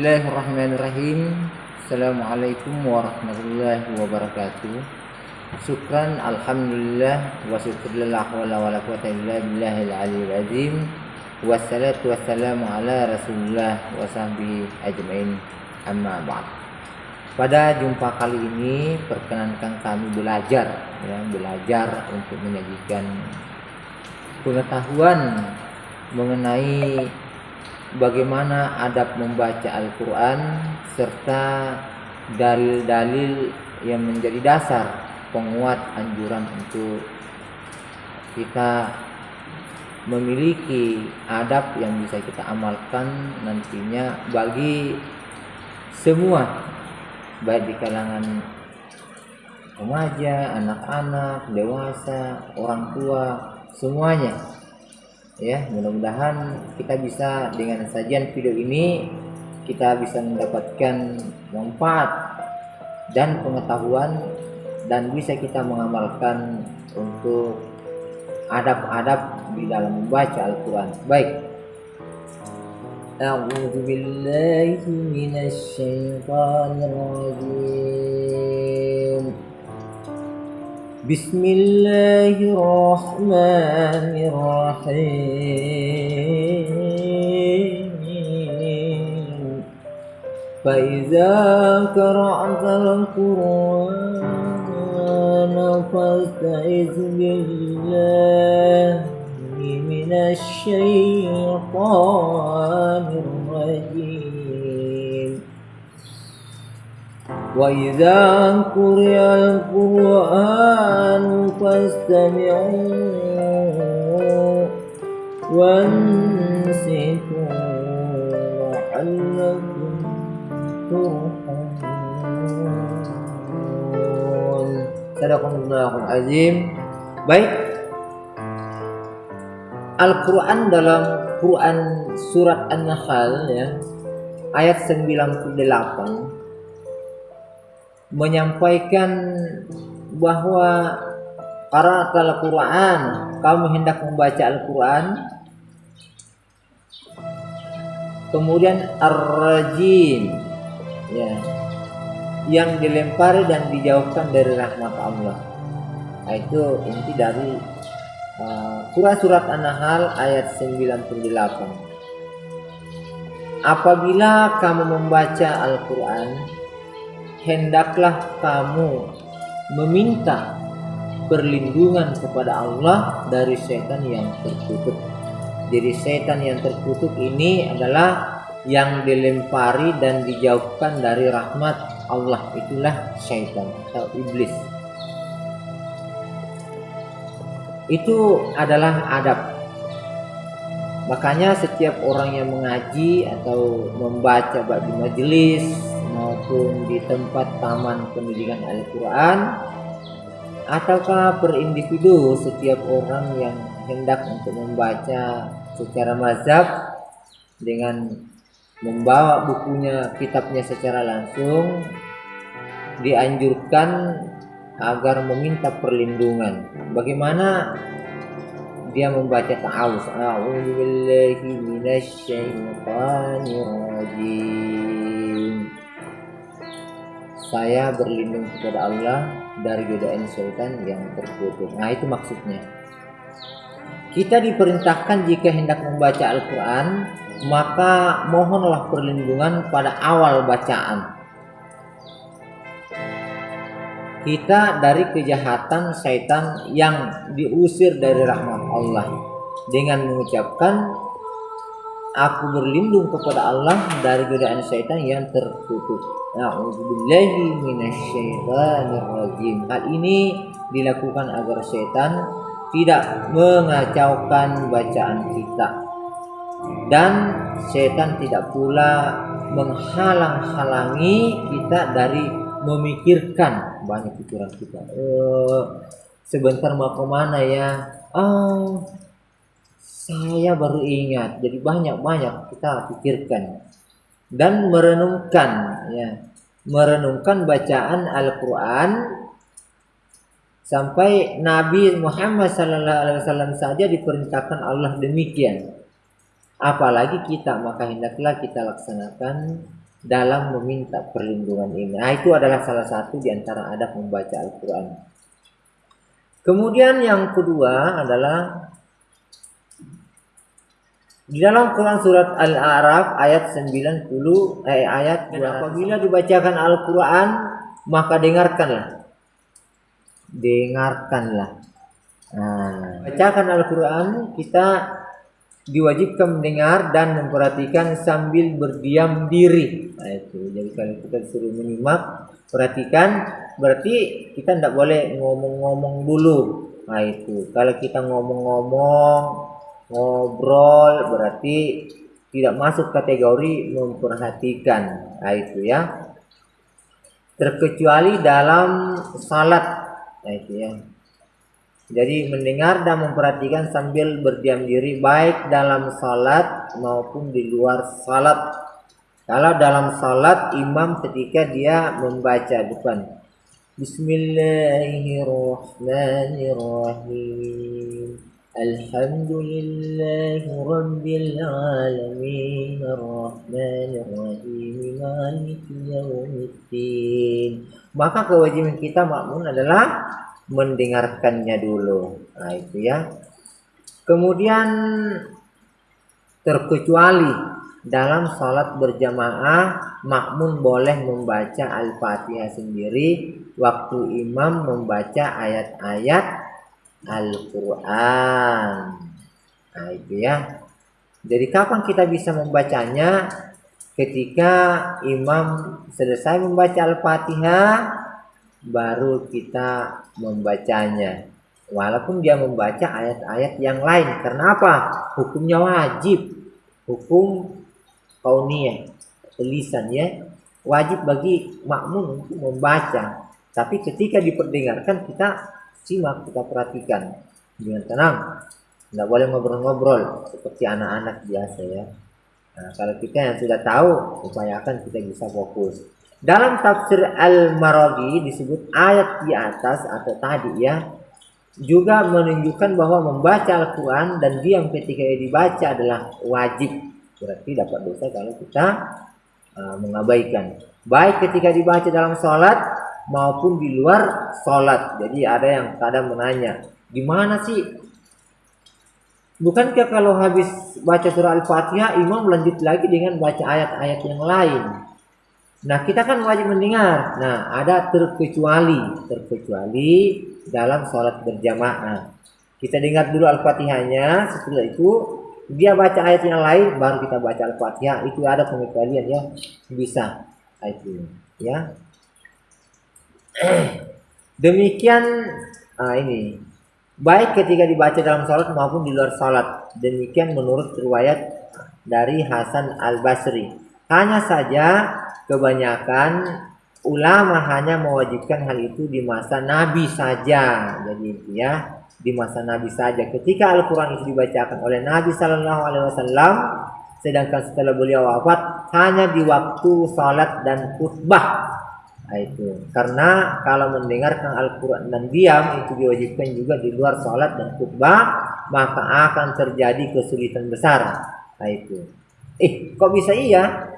Bismillahirrahmanirrahim. Assalamualaikum warahmatullahi wabarakatuh. Syukran alhamdulillah wa syukurillah wa la wala quwata illa aliyil azim. Wassalatu wassalamu ala Rasulullah wa sahbihi ajmain. Amma ba'd. Pada jumpa kali ini perkenankan kami belajar ya, belajar untuk menyajikan pengetahuan mengenai bagaimana adab membaca Al-Quran serta dalil-dalil yang menjadi dasar penguat anjuran untuk kita memiliki adab yang bisa kita amalkan nantinya bagi semua baik di kalangan remaja, anak-anak, dewasa, orang tua, semuanya ya mudah-mudahan kita bisa dengan sajian video ini kita bisa mendapatkan manfaat dan pengetahuan dan bisa kita mengamalkan untuk adab-adab di dalam membaca Al-Quran. Baik. A'udzu billahi بسم الله الرحمن الرحيم. فإذا قرأت القرآن فاستعذ بالله من الشيطان الرجيم. وإذا قرئ القرآن فاستمعوا وانصتوا لعلكم ترحمون صدق الله العظيم baik Al-Quran dalam Quran surat An-Nahl ya ayat 98 menyampaikan bahwa para Al-Quran kamu hendak membaca Al-Quran. Kemudian Ar-Rajim ya yang dilempari dan dijauhkan dari rahmat Allah. Nah, itu inti dari uh, surat An-Nahl ayat 98 apabila kamu membaca Al-Quran hendaklah kamu meminta perlindungan kepada Allah dari setan yang terkutuk. Jadi setan yang terkutuk ini adalah yang dilempari dan dijauhkan dari rahmat Allah itulah setan atau iblis. Itu adalah adab. Makanya setiap orang yang mengaji atau membaca di majelis maupun di tempat taman pendidikan Al-Quran ataukah per individu setiap orang yang hendak untuk membaca secara mazhab dengan membawa bukunya kitabnya secara langsung dianjurkan agar meminta perlindungan. Bagaimana dia membaca ta'awuz? A'udzu billahi minasyaitonir rajim saya berlindung kepada Allah dari godaan syaitan yang terkutuk. Nah, itu maksudnya. Kita diperintahkan jika hendak membaca Al-Quran, maka mohonlah perlindungan pada awal bacaan. Kita dari kejahatan syaitan yang diusir dari rahmat Allah dengan mengucapkan aku berlindung kepada Allah dari godaan syaitan yang tertutup. A'udzubillahi minasyaitonirrajim. Hal ini dilakukan agar setan tidak mengacaukan bacaan kita. Dan setan tidak pula menghalang-halangi kita dari memikirkan banyak pikiran kita. Uh, sebentar mau ke mana ya? Oh, saya baru ingat. Jadi banyak-banyak kita pikirkan dan merenungkan ya merenungkan bacaan Al-Qur'an sampai Nabi Muhammad sallallahu alaihi wasallam saja diperintahkan Allah demikian apalagi kita maka hendaklah kita laksanakan dalam meminta perlindungan ini. Nah, itu adalah salah satu di antara adab membaca Al-Qur'an. Kemudian yang kedua adalah di dalam Quran surat Al-A'raf ayat 90 eh, ayat apabila dibacakan Al-Qur'an maka dengarkanlah. Dengarkanlah. Nah, bacakan Al-Qur'an kita diwajibkan mendengar dan memperhatikan sambil berdiam diri. Nah, itu. Jadi kalau kita disuruh menyimak, perhatikan berarti kita tidak boleh ngomong-ngomong dulu. Nah, itu. Kalau kita ngomong-ngomong ngobrol berarti tidak masuk kategori memperhatikan. Nah itu ya. Terkecuali dalam salat. Nah itu ya. Jadi mendengar dan memperhatikan sambil berdiam diri baik dalam salat maupun di luar salat. Kalau dalam salat imam ketika dia membaca depan Bismillahirrahmanirrahim الحمد لله رب العالمين الرحمن الرحيم مالك يوم الدين maka kewajiban kita makmun adalah mendengarkannya dulu nah itu ya kemudian terkecuali dalam sholat berjamaah makmun boleh membaca al-fatihah sendiri waktu imam membaca ayat-ayat Al-Quran. Nah itu ya. Jadi kapan kita bisa membacanya? Ketika imam selesai membaca Al-Fatihah, baru kita membacanya. Walaupun dia membaca ayat-ayat yang lain. Karena apa? Hukumnya wajib. Hukum kauniyah. Tulisan ya. Wajib bagi makmum untuk membaca. Tapi ketika diperdengarkan kita simak kita perhatikan. Dengan tenang. Tidak boleh ngobrol-ngobrol. Seperti anak-anak biasa ya. Nah, kalau kita yang sudah tahu upayakan kita bisa fokus. Dalam tafsir Al-Maraghi disebut ayat di atas atau tadi ya. Juga menunjukkan bahwa membaca Al-Quran dan diam ketika dibaca adalah wajib. Berarti dapat dosa kalau kita uh, mengabaikan. Baik ketika dibaca dalam sholat maupun di luar sholat. Jadi ada yang kadang menanya, gimana sih? Bukankah kalau habis baca surah Al-Fatihah, imam lanjut lagi dengan baca ayat-ayat yang lain? Nah, kita kan wajib mendengar. Nah, ada terkecuali, terkecuali dalam sholat berjamaah. Kita dengar dulu Al-Fatihahnya, setelah itu dia baca ayat yang lain, baru kita baca Al-Fatihah. Itu ada pengecualian ya, bisa. Itu ya. Demikian ah, ini baik ketika dibaca dalam salat maupun di luar salat. Demikian menurut riwayat dari Hasan Al Basri. Hanya saja kebanyakan ulama hanya mewajibkan hal itu di masa Nabi saja. Jadi ya di masa Nabi saja. Ketika Al-Quran itu dibacakan oleh Nabi Sallallahu Alaihi Wasallam, sedangkan setelah beliau wafat hanya di waktu salat dan khutbah Nah, itu. Karena kalau mendengarkan Al-Quran dan diam itu diwajibkan juga di luar sholat dan khutbah maka akan terjadi kesulitan besar. Nah itu. Eh kok bisa iya?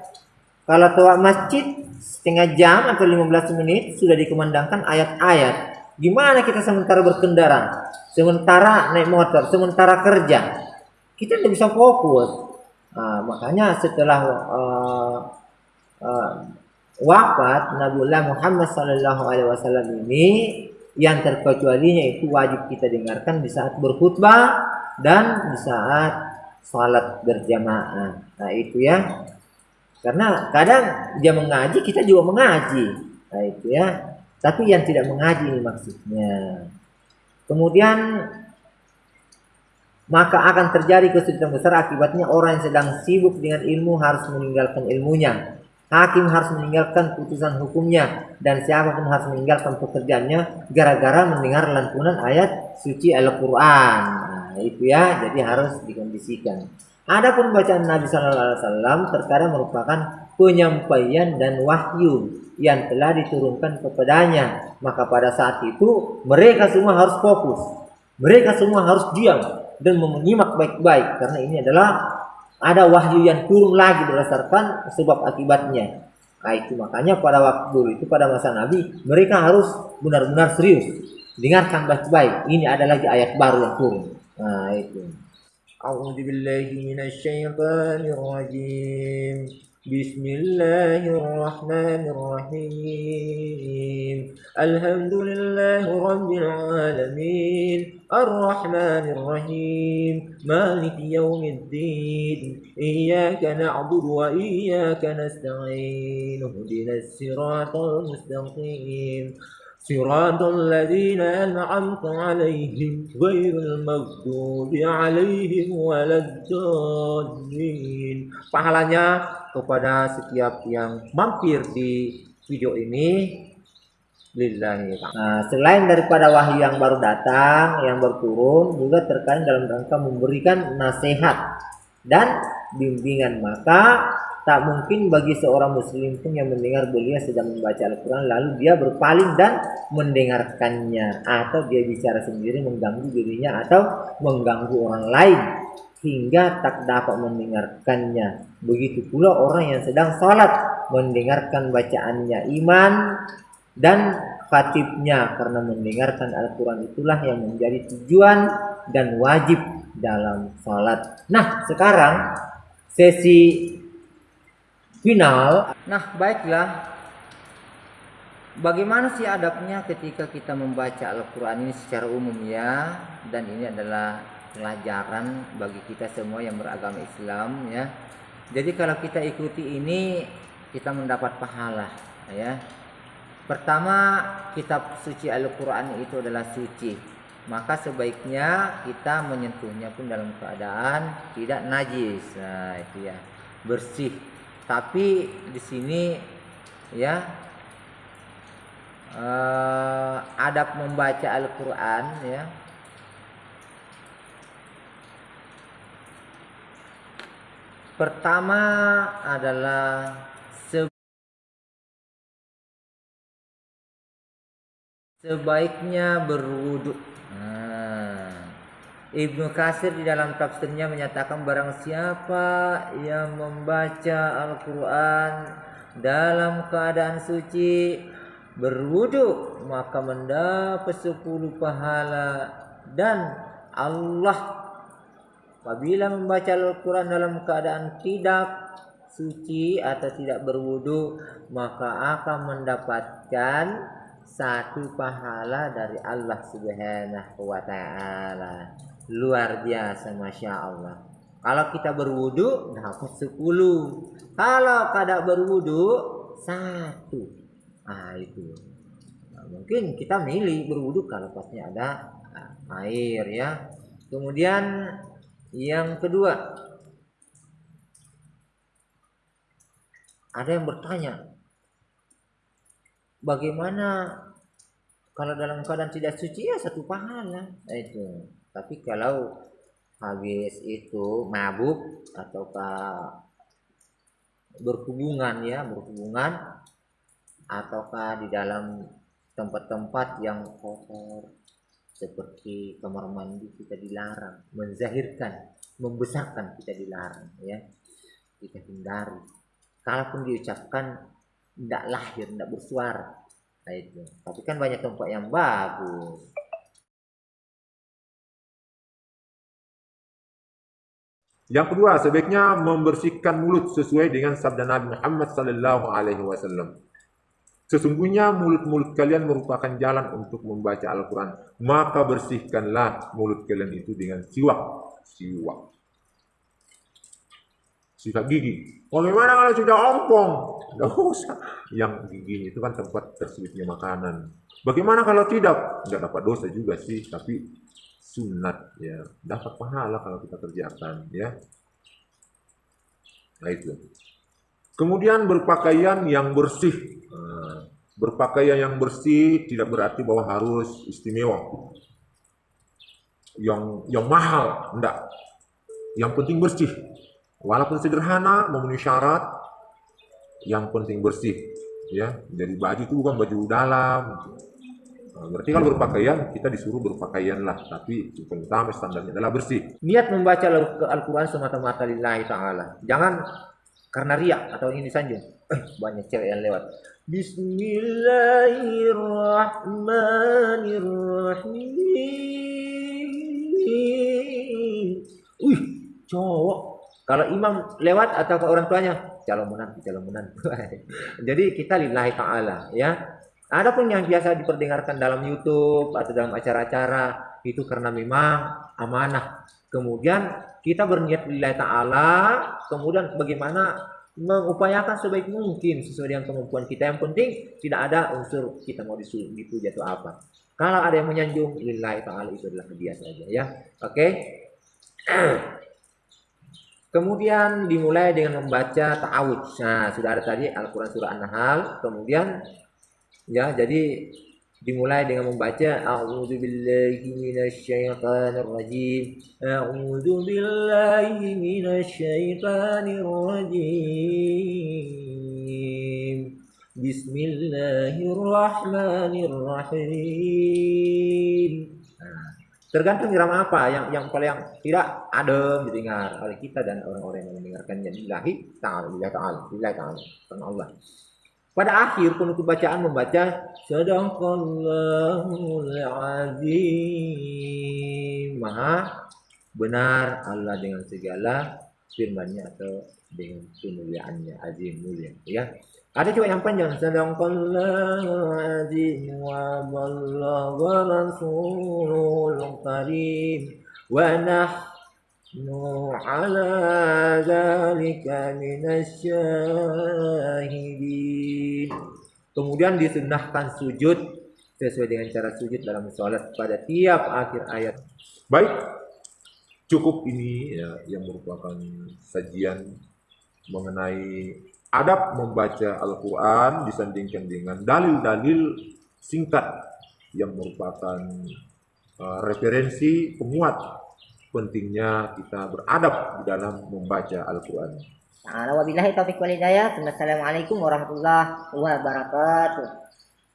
Kalau tua masjid setengah jam atau 15 menit sudah dikumandangkan ayat-ayat. Gimana kita sementara berkendara? Sementara naik motor sementara kerja? Kita tidak bisa fokus. Nah, makanya setelah uh, uh, wafat Nabiullah Muhammad Sallallahu Alaihi Wasallam ini yang terkecualinya itu wajib kita dengarkan di saat berkhutbah dan di saat salat berjamaah. Nah itu ya. Karena kadang dia mengaji, kita juga mengaji. Nah itu ya. Tapi yang tidak mengaji ini maksudnya. Kemudian maka akan terjadi kesulitan besar akibatnya orang yang sedang sibuk dengan ilmu harus meninggalkan ilmunya Hakim harus meninggalkan putusan hukumnya dan siapa pun harus meninggalkan pekerjaannya gara-gara mendengar lantunan ayat suci Al-Qur'an. Nah, itu ya, jadi harus dikondisikan. Adapun bacaan Nabi Sallallahu Alaihi Wasallam terkadang merupakan penyampaian dan wahyu yang telah diturunkan kepadanya. Maka pada saat itu mereka semua harus fokus. Mereka semua harus diam dan menyimak baik-baik karena ini adalah ada wahyu yang turun lagi berdasarkan sebab akibatnya. Nah itu makanya pada waktu itu pada masa Nabi mereka harus benar-benar serius dengarkan baik-baik. Ini ada lagi ayat baru yang turun. Nah itu. A'udzubillahiminasyaitonirrajim. بسم الله الرحمن الرحيم. الحمد لله رب العالمين. الرحمن الرحيم. مالك يوم الدين. إياك نعبد وإياك نستعين. اهدنا الصراط المستقيم. صراط الذين أنعمت عليهم غير المغضوب عليهم ولا الضالين. pahalanya kepada setiap yang mampir di video ini. Lillahi nah, selain daripada wahyu yang baru datang yang baru turun juga terkait dalam rangka memberikan nasihat dan bimbingan. Maka Tak mungkin bagi seorang muslim pun yang mendengar beliau sedang membaca Al-Quran lalu dia berpaling dan mendengarkannya. Atau dia bicara sendiri mengganggu dirinya atau mengganggu orang lain hingga tak dapat mendengarkannya. Begitu pula orang yang sedang sholat mendengarkan bacaannya iman dan khatibnya karena mendengarkan Al-Quran itulah yang menjadi tujuan dan wajib dalam sholat. Nah sekarang sesi final. Nah, baiklah. Bagaimana sih adabnya ketika kita membaca Al-Quran ini secara umum ya Dan ini adalah pelajaran bagi kita semua yang beragama Islam ya Jadi kalau kita ikuti ini kita mendapat pahala ya. Pertama kitab suci Al-Quran itu adalah suci. Maka sebaiknya kita menyentuhnya pun dalam keadaan tidak najis. Nah itu ya bersih. Tapi di sini ya uh, adab membaca Al-Qur'an ya Pertama adalah sebaiknya berwudhu. Nah, Ibnu Kasir di dalam tafsirnya menyatakan barang siapa yang membaca Al-Quran dalam keadaan suci berwudu maka mendapat sepuluh pahala dan Allah apabila membaca Al-Quran dalam keadaan tidak suci atau tidak berwudu maka akan mendapatkan satu pahala dari Allah Subhanahu wa taala. Luar biasa masya Allah. Kalau kita berwudu dapat 10 kalau kada berwudu satu. Nah itu. Nah, mungkin kita milih berwudu kalau pasnya ada nah, air ya. Kemudian yang kedua ada yang bertanya bagaimana kalau dalam keadaan tidak suci? Ya satu pahala. Nah, itu. Tapi kalau habis itu mabuk ataukah berhubungan ya berhubungan ataukah di dalam tempat-tempat yang kotor seperti kamar mandi kita dilarang menzahirkan membesarkan kita dilarang ya. Kita hindari. Kalaupun diucapkan tidak lahir tidak bersuara. Nah itu. Tapi kan banyak tempat yang bagus. Yang kedua, sebaiknya membersihkan mulut sesuai dengan sabda Nabi Muhammad sallallahu alaihi wasallam. Sesungguhnya mulut-mulut kalian merupakan jalan untuk membaca Al-Quran. Maka bersihkanlah mulut kalian itu dengan siwak. Siwak. Sikat gigi. Bagaimana kalau sudah ompong? Tidak usah. Yang gigi itu kan tempat terselipnya makanan. Bagaimana kalau tidak? Tidak dapat dosa juga sih. Tapi sunat ya dapat pahala kalau kita kerjakan ya nah itu kemudian berpakaian yang bersih. Nah, berpakaian yang bersih tidak berarti bahwa harus istimewa. Yang yang mahal enggak. Yang penting bersih. Walaupun sederhana memenuhi syarat yang penting bersih ya. Jadi baju itu bukan baju dalam. Nah, berarti kalau berpakaian kita disuruh berpakaian lah, tapi utama standarnya adalah bersih. Niat membaca Al- Al-Quran semata-mata lillahi ta'ala. Jangan karena riak atau ingin disanjung. Eh, banyak cewek yang lewat. Bismillahirrahmanirrahim. Wih, cowok. Kalau imam lewat atau ke orang tuanya, calon menantu, calon menantu. Jadi kita lillahi ta'ala ya. Adapun yang biasa diperdengarkan dalam YouTube atau dalam acara-acara itu karena memang amanah. Kemudian kita berniat lillahi ta'ala, kemudian bagaimana mengupayakan sebaik mungkin sesuai dengan kemampuan kita. Yang penting tidak ada unsur kita mau disuruh dipuji atau apa. Kalau ada yang menyanjung lillahi ta'ala itu adalah dia saja ya. Oke. Kemudian dimulai dengan membaca ta'awudz. Nah, sudah ada tadi Al-Qur'an surah An-Nahl, kemudian Ya, jadi dimulai dengan membaca A'udzu billahi minasyaitonir rajim. A'udzu billahi minasyaitonir rajim. Bismillahirrahmanirrahim. Tergantung irama apa yang yang paling yang tidak adem didengar oleh kita dan orang-orang yang mendengarkannya lillahi ta'ala lillahi ta'ala lillahi ta'ala Allah. Pada akhir penutup bacaan membaca Sadaqallahul Azim. Maha benar Allah dengan segala firmannya atau dengan kemuliaannya azim mulia ya. Ada juga yang panjang Sadaqallahul Azim wa ballagha rasulul karim wa nahnu ala zalika minasyahi Kemudian disunahkan sujud sesuai dengan cara sujud dalam sholat pada tiap akhir ayat. Baik, cukup ini ya, yang merupakan sajian mengenai adab membaca Al-Quran disandingkan dengan dalil-dalil singkat yang merupakan uh, referensi penguat pentingnya kita beradab di dalam membaca Al-Quran. Nah, wabillahi taufiq wal hidayah. Wassalamualaikum warahmatullahi wabarakatuh.